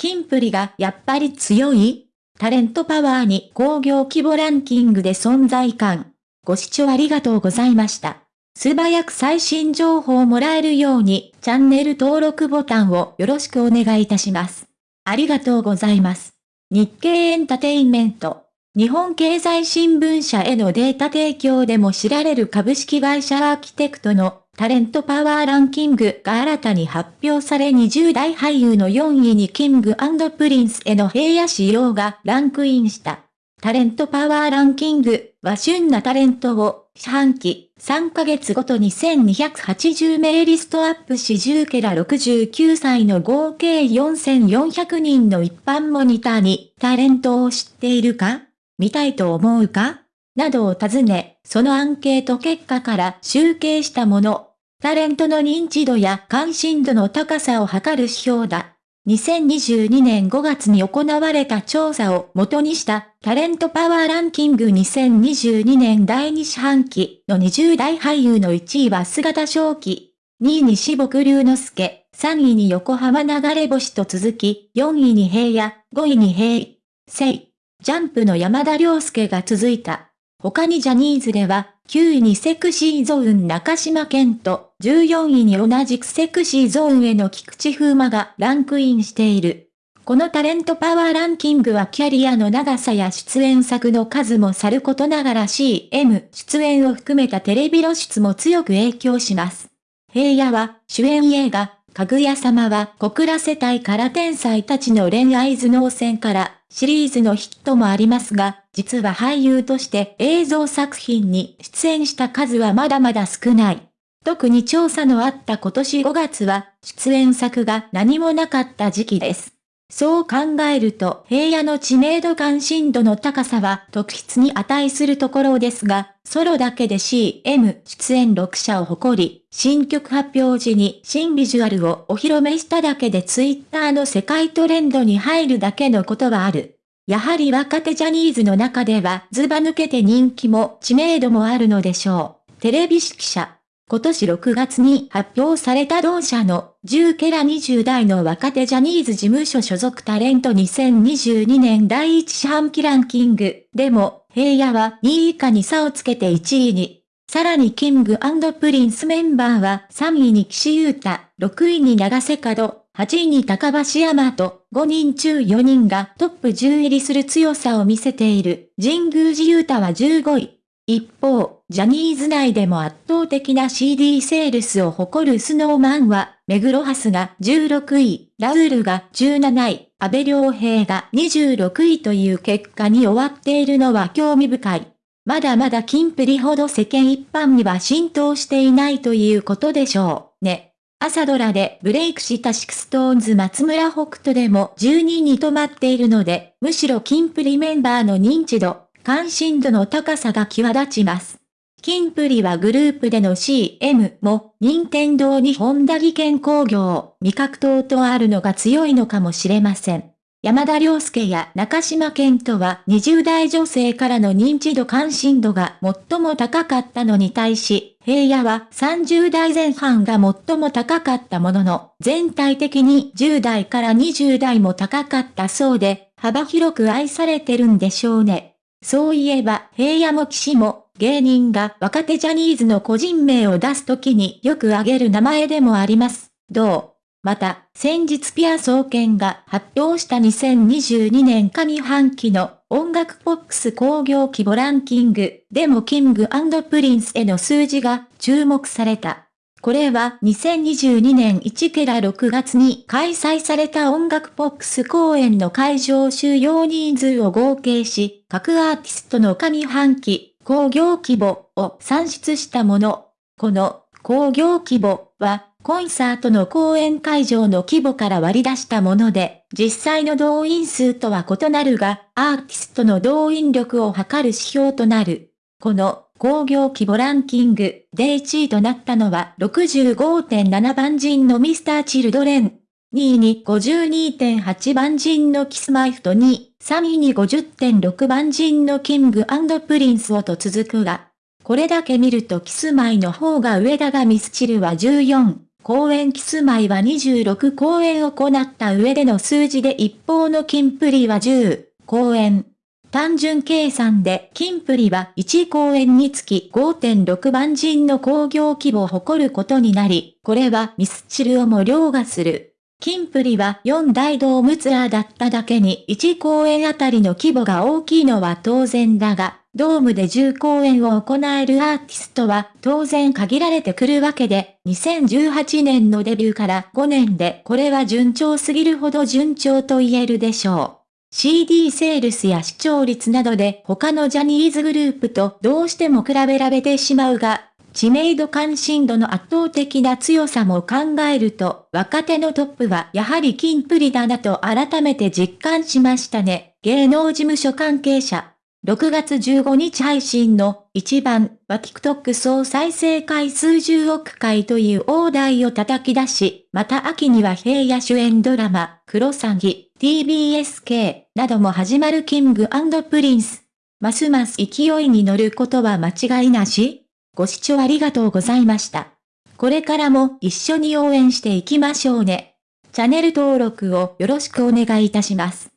キンプリがやっぱり強い？タレントパワーに工業規模ランキングで存在感。ご視聴ありがとうございました。素早く最新情報をもらえるようにチャンネル登録ボタンをよろしくお願いいたします。ありがとうございます。日経エンタテインメント。日本経済新聞社へのデータ提供でも知られる株式会社アーキテクトのタレントパワーランキングが新たに発表され20代俳優の4位にキングプリンスへの平野仕様がランクインした。タレントパワーランキングは旬なタレントを四半期3ヶ月ごとに1280名リストアップし10ケラ69歳の合計4400人の一般モニターにタレントを知っているか？見たいと思うか？などを尋ね、そのアンケート結果から集計したもの。タレントの認知度や関心度の高さを測る指標だ。2022年5月に行われた調査を元にしたタレントパワーランキング2022年第2四半期の20代俳優の1位は姿正気、2位に四木龍之介、3位に横浜流れ星と続き、4位に平野、5位に平、聖、ジャンプの山田涼介が続いた。他にジャニーズでは、9位にセクシーゾーン中島健と、14位に同じくセクシーゾーンへの菊池風磨がランクインしている。このタレントパワーランキングはキャリアの長さや出演作の数もさることながら CM 出演を含めたテレビ露出も強く影響します。平野は主演映画、かぐや様は小倉世帯から天才たちの恋愛頭脳戦からシリーズのヒットもありますが、実は俳優として映像作品に出演した数はまだまだ少ない。特に調査のあった今年5月は出演作が何もなかった時期です。そう考えると平野の知名度関心度の高さは特筆に値するところですが、ソロだけで CM 出演6社を誇り、新曲発表時に新ビジュアルをお披露目しただけでツイッターの世界トレンドに入るだけのことはある。やはり若手ジャニーズの中ではズバ抜けて人気も知名度もあるのでしょう。テレビ指揮者。今年6月に発表された同社の10ケラ20代の若手ジャニーズ事務所所属タレント2022年第1四半期ランキングでも平野は2位以下に差をつけて1位に。さらにキングプリンスメンバーは3位に岸優太、6位に永瀬廉、8位に髙橋海人と5人中4人がトップ10入りする強さを見せている神宮寺優太は15位。一方、ジャニーズ内でも圧倒的な CD セールスを誇るスノーマンは、目黒蓮が16位、ラウールが17位、阿部亮平が26位という結果に終わっているのは興味深い。まだまだキンプリほど世間一般には浸透していないということでしょう、ね。朝ドラでブレイクしたシクストーンズ松村北斗でも12位に止まっているので、むしろキンプリメンバーの認知度、関心度の高さが際立ちます。キンプリはグループでの CM も、任天堂に本田技研工業、味覚糖とあるのが強いのかもしれません。山田涼介や中島健人は20代女性からの認知度関心度が最も高かったのに対し、平野は30代前半が最も高かったものの、全体的に10代から20代も高かったそうで、幅広く愛されてるんでしょうね。そういえば、平野も騎士も、芸人が若手ジャニーズの個人名を出すときによく挙げる名前でもあります。どう？また、先日ぴあ総研が発表した2022年上半期の音楽ポップス興行規模ランキングでもキングプリンスへの数字が注目された。これは2022年1から6月に開催された音楽ポップス公演の会場収容人数を合計し、各アーティストの上半期、興行規模を算出したもの。この工業規模は、コンサートの公演会場の規模から割り出したもので、実際の動員数とは異なるが、アーティストの動員力を測る指標となる。この工業規模ランキングで1位となったのは65.7番人のミスターチルドレン。2位に52.8番人のキスマイフと2位、3位に50.6番人のキングプリンスをと続くが、これだけ見るとキスマイの方が上だがミスチルは14、公演キスマイは26公演を行った上での数字で一方のキンプリは10公演。単純計算で、キンプリは1公演につき5.6万人の興行規模を誇ることになり、これはミスチルをも凌駕する。キンプリは4大ドームツアーだっただけに1公演あたりの規模が大きいのは当然だが、ドームで10公演を行えるアーティストは当然限られてくるわけで、2018年のデビューから5年でこれは順調すぎるほど順調と言えるでしょう。CD セールスや視聴率などで他のジャニーズグループとどうしても比べられてしまうが、知名度関心度の圧倒的な強さも考えると、若手のトップはやはり金プリだなと改めて実感しましたね。芸能事務所関係者。6月15日配信の一番は TikTok 総再生回数10億回という大台を叩き出し、また秋には平野主演ドラマ、クロサギ、TBSK なども始まるキングプリンス。ますます勢いに乗ることは間違いなしご視聴ありがとうございました。これからも一緒に応援していきましょうね。チャンネル登録をよろしくお願いいたします。